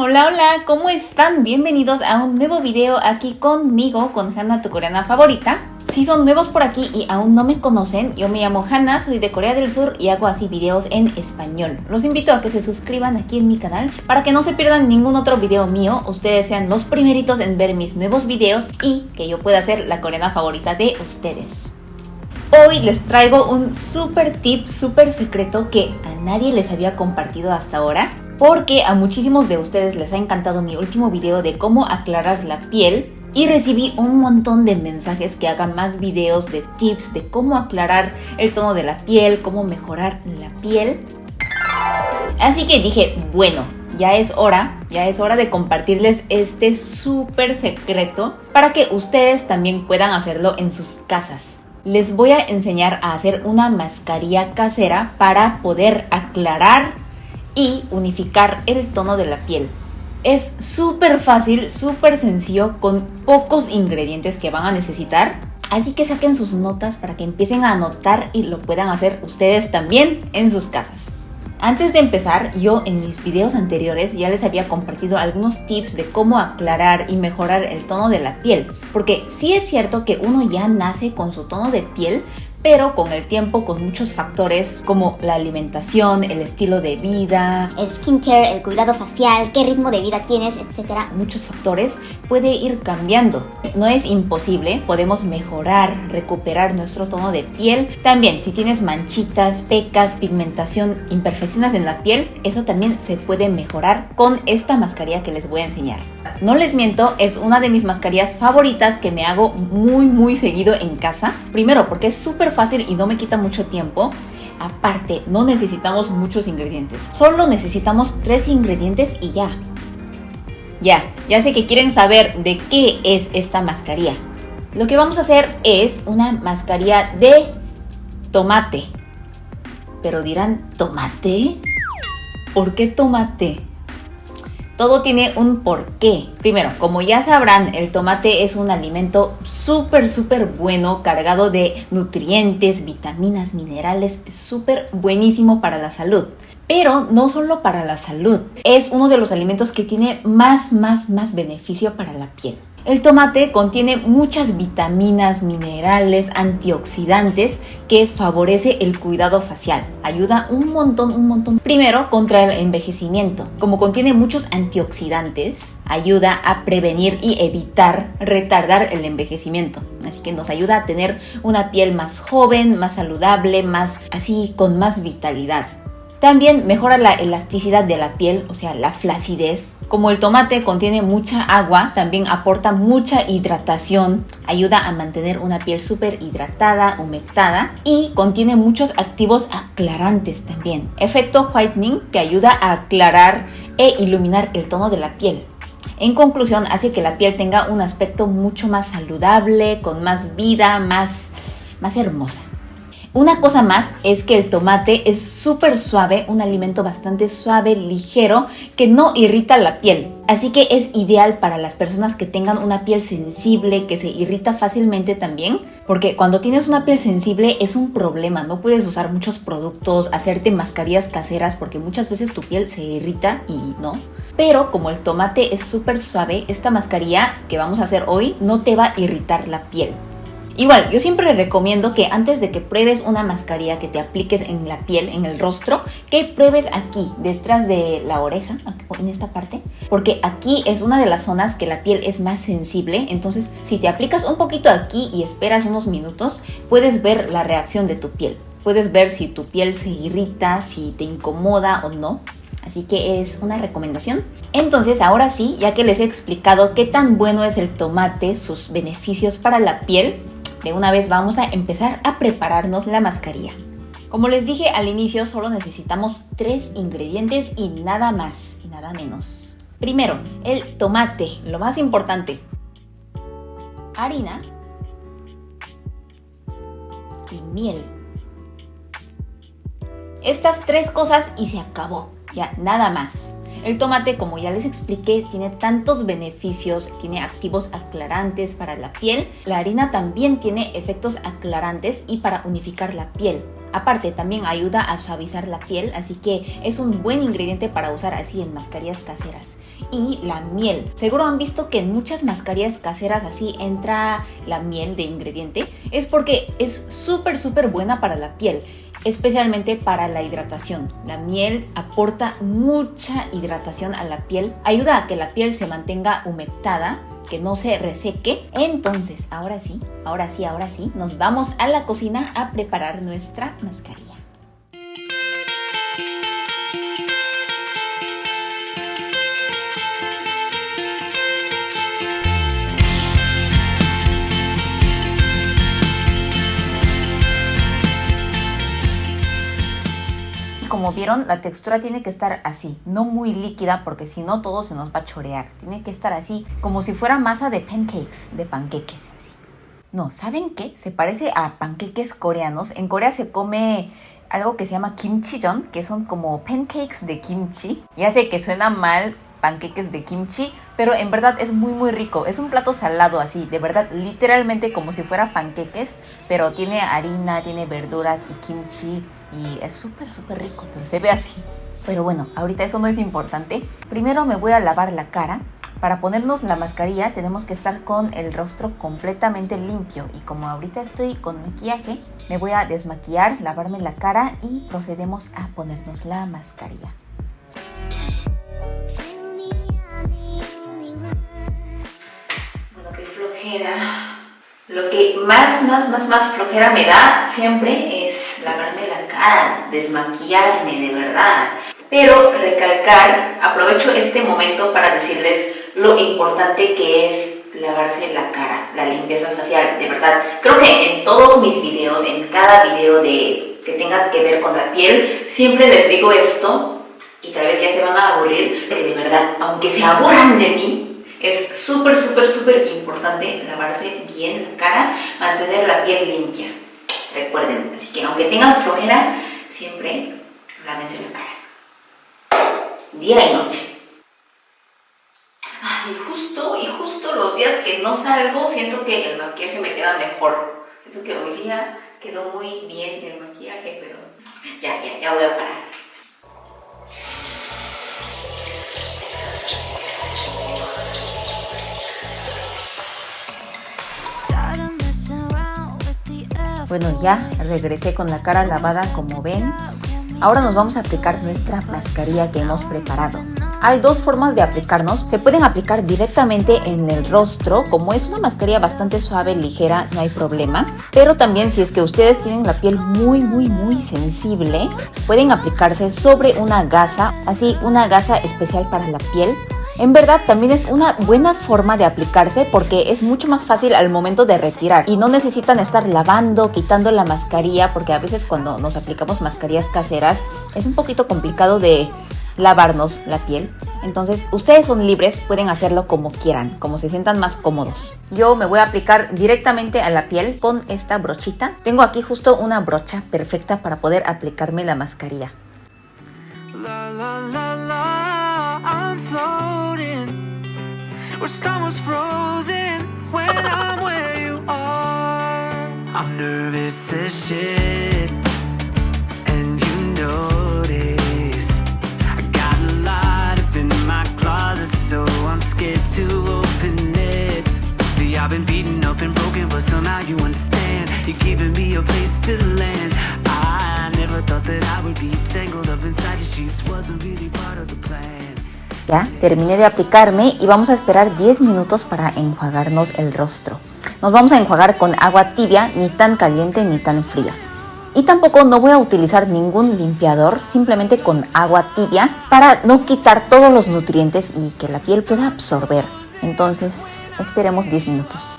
hola hola, ¿cómo están? Bienvenidos a un nuevo video aquí conmigo, con Hanna, tu coreana favorita. Si son nuevos por aquí y aún no me conocen, yo me llamo Hanna, soy de Corea del Sur y hago así videos en español. Los invito a que se suscriban aquí en mi canal para que no se pierdan ningún otro video mío, ustedes sean los primeritos en ver mis nuevos videos y que yo pueda ser la coreana favorita de ustedes. Hoy les traigo un super tip, super secreto que a nadie les había compartido hasta ahora porque a muchísimos de ustedes les ha encantado mi último video de cómo aclarar la piel y recibí un montón de mensajes que hagan más videos de tips de cómo aclarar el tono de la piel, cómo mejorar la piel. Así que dije, bueno, ya es hora, ya es hora de compartirles este súper secreto para que ustedes también puedan hacerlo en sus casas. Les voy a enseñar a hacer una mascarilla casera para poder aclarar y unificar el tono de la piel. Es súper fácil, súper sencillo, con pocos ingredientes que van a necesitar. Así que saquen sus notas para que empiecen a anotar y lo puedan hacer ustedes también en sus casas. Antes de empezar, yo en mis videos anteriores ya les había compartido algunos tips de cómo aclarar y mejorar el tono de la piel. Porque sí es cierto que uno ya nace con su tono de piel, pero con el tiempo con muchos factores como la alimentación, el estilo de vida, el skincare, el cuidado facial, qué ritmo de vida tienes, etcétera. muchos factores puede ir cambiando. No es imposible, podemos mejorar, recuperar nuestro tono de piel. También si tienes manchitas, pecas, pigmentación, imperfecciones en la piel, eso también se puede mejorar con esta mascarilla que les voy a enseñar. No les miento, es una de mis mascarillas favoritas que me hago muy muy seguido en casa. Primero porque es súper fácil y no me quita mucho tiempo. Aparte, no necesitamos muchos ingredientes. Solo necesitamos tres ingredientes y ya. Ya, ya sé que quieren saber de qué es esta mascarilla. Lo que vamos a hacer es una mascarilla de tomate. Pero dirán, ¿tomate? ¿Por qué tomate? Todo tiene un porqué. Primero, como ya sabrán, el tomate es un alimento súper, súper bueno, cargado de nutrientes, vitaminas, minerales, súper buenísimo para la salud. Pero no solo para la salud, es uno de los alimentos que tiene más, más, más beneficio para la piel. El tomate contiene muchas vitaminas, minerales, antioxidantes que favorece el cuidado facial. Ayuda un montón, un montón. Primero, contra el envejecimiento. Como contiene muchos antioxidantes, ayuda a prevenir y evitar retardar el envejecimiento. Así que nos ayuda a tener una piel más joven, más saludable, más así con más vitalidad. También mejora la elasticidad de la piel, o sea, la flacidez. Como el tomate contiene mucha agua, también aporta mucha hidratación, ayuda a mantener una piel súper hidratada, humectada y contiene muchos activos aclarantes también. Efecto whitening que ayuda a aclarar e iluminar el tono de la piel. En conclusión, hace que la piel tenga un aspecto mucho más saludable, con más vida, más, más hermosa. Una cosa más es que el tomate es súper suave, un alimento bastante suave, ligero, que no irrita la piel. Así que es ideal para las personas que tengan una piel sensible, que se irrita fácilmente también. Porque cuando tienes una piel sensible es un problema, no puedes usar muchos productos, hacerte mascarillas caseras porque muchas veces tu piel se irrita y no. Pero como el tomate es súper suave, esta mascarilla que vamos a hacer hoy no te va a irritar la piel. Igual, yo siempre recomiendo que antes de que pruebes una mascarilla que te apliques en la piel, en el rostro, que pruebes aquí, detrás de la oreja, en esta parte, porque aquí es una de las zonas que la piel es más sensible, entonces si te aplicas un poquito aquí y esperas unos minutos, puedes ver la reacción de tu piel. Puedes ver si tu piel se irrita, si te incomoda o no. Así que es una recomendación. Entonces, ahora sí, ya que les he explicado qué tan bueno es el tomate, sus beneficios para la piel, de una vez vamos a empezar a prepararnos la mascarilla. Como les dije al inicio, solo necesitamos tres ingredientes y nada más y nada menos. Primero, el tomate, lo más importante. Harina y miel. Estas tres cosas y se acabó. Ya, nada más. El tomate, como ya les expliqué, tiene tantos beneficios, tiene activos aclarantes para la piel. La harina también tiene efectos aclarantes y para unificar la piel. Aparte, también ayuda a suavizar la piel, así que es un buen ingrediente para usar así en mascarillas caseras. Y la miel. Seguro han visto que en muchas mascarillas caseras así entra la miel de ingrediente. Es porque es súper, súper buena para la piel especialmente para la hidratación. La miel aporta mucha hidratación a la piel, ayuda a que la piel se mantenga humectada que no se reseque. Entonces, ahora sí, ahora sí, ahora sí, nos vamos a la cocina a preparar nuestra mascarilla. Como vieron, la textura tiene que estar así, no muy líquida porque si no todo se nos va a chorear. Tiene que estar así, como si fuera masa de pancakes, de panqueques. No, ¿saben qué? Se parece a panqueques coreanos. En Corea se come algo que se llama kimchijeon, que son como pancakes de kimchi. Ya sé que suena mal panqueques de kimchi, pero en verdad es muy muy rico. Es un plato salado así, de verdad, literalmente como si fuera panqueques, pero tiene harina, tiene verduras y kimchi y es súper súper rico, pero se ve así. Pero bueno, ahorita eso no es importante. Primero me voy a lavar la cara. Para ponernos la mascarilla tenemos que estar con el rostro completamente limpio y como ahorita estoy con maquillaje, me voy a desmaquillar, lavarme la cara y procedemos a ponernos la mascarilla. Bueno, qué flojera. Lo que más, más, más, más flojera me da siempre es lavarme la cara, desmaquillarme de verdad. Pero recalcar, aprovecho este momento para decirles lo importante que es lavarse la cara, la limpieza facial, de verdad. Creo que en todos mis videos, en cada video de, que tenga que ver con la piel, siempre les digo esto y tal vez ya se van a aburrir, que de verdad, aunque se aburran de mí, es súper, súper, súper importante lavarse bien la cara, mantener la piel limpia. Recuerden, así que aunque tengan flojera, siempre lávense la cara. Día y noche. y justo, y justo los días que no salgo, siento que el maquillaje me queda mejor. Siento que hoy día quedó muy bien el maquillaje, pero ya, ya, ya voy a parar. Bueno, ya regresé con la cara lavada como ven. Ahora nos vamos a aplicar nuestra mascarilla que hemos preparado. Hay dos formas de aplicarnos. Se pueden aplicar directamente en el rostro. Como es una mascarilla bastante suave, ligera, no hay problema. Pero también si es que ustedes tienen la piel muy, muy, muy sensible, pueden aplicarse sobre una gasa. Así, una gasa especial para la piel en verdad también es una buena forma de aplicarse porque es mucho más fácil al momento de retirar y no necesitan estar lavando, quitando la mascarilla porque a veces cuando nos aplicamos mascarillas caseras es un poquito complicado de lavarnos la piel. Entonces, ustedes son libres, pueden hacerlo como quieran, como se sientan más cómodos. Yo me voy a aplicar directamente a la piel con esta brochita. Tengo aquí justo una brocha perfecta para poder aplicarme la mascarilla. Where summer's frozen when I'm where you are. I'm nervous as shit And you notice I got a lot up in my closet So I'm scared to open it. See, I've been beaten up and broken But somehow you understand. You're giving me a place to land. I never thought that I would be tangled up inside your sheets. Wasn't really part of the plan Ya, terminé de aplicarme y vamos a esperar 10 minutos para enjuagarnos el rostro. Nos vamos a enjuagar con agua tibia, ni tan caliente ni tan fría. Y tampoco no voy a utilizar ningún limpiador, simplemente con agua tibia para no quitar todos los nutrientes y que la piel pueda absorber. Entonces, esperemos 10 minutos.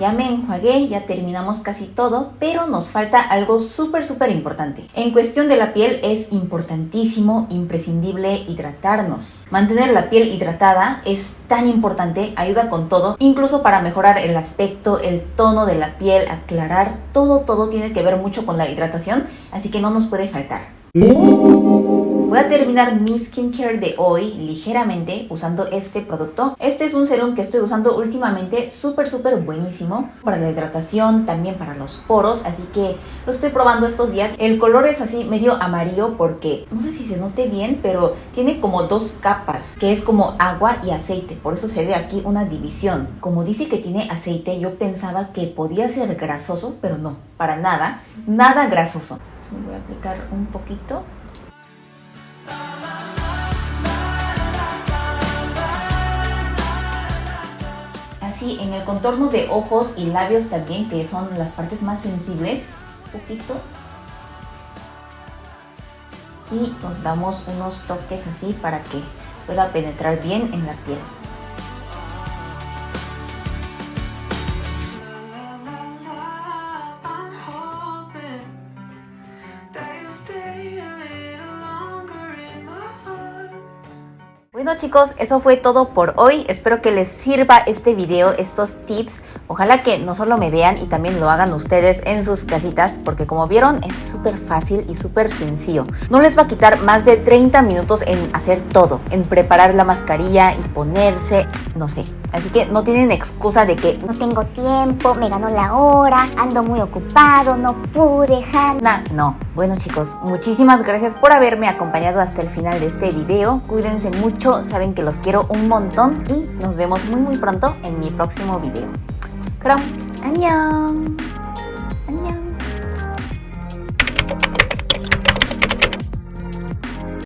Ya me enjuagué, ya terminamos casi todo, pero nos falta algo súper súper importante. En cuestión de la piel es importantísimo, imprescindible hidratarnos. Mantener la piel hidratada es tan importante, ayuda con todo, incluso para mejorar el aspecto, el tono de la piel, aclarar, todo todo tiene que ver mucho con la hidratación, así que no nos puede faltar. Voy a terminar mi skincare de hoy ligeramente usando este producto. Este es un serum que estoy usando últimamente, súper súper buenísimo para la hidratación, también para los poros, así que lo estoy probando estos días. El color es así medio amarillo porque no sé si se note bien, pero tiene como dos capas, que es como agua y aceite, por eso se ve aquí una división. Como dice que tiene aceite, yo pensaba que podía ser grasoso, pero no, para nada, nada grasoso voy a aplicar un poquito. Así en el contorno de ojos y labios también, que son las partes más sensibles, un poquito. Y nos damos unos toques así para que pueda penetrar bien en la piel. Bueno chicos, eso fue todo por hoy. Espero que les sirva este video, estos tips. Ojalá que no solo me vean y también lo hagan ustedes en sus casitas, porque como vieron es súper fácil y súper sencillo. No les va a quitar más de 30 minutos en hacer todo, en preparar la mascarilla y ponerse, no sé. Así que no tienen excusa de que no tengo tiempo, me ganó la hora, ando muy ocupado, no pude, Hanna. No, bueno chicos, muchísimas gracias por haberme acompañado hasta el final de este video. Cuídense mucho saben que los quiero un montón y nos vemos muy muy pronto en mi próximo video. 그럼 안녕!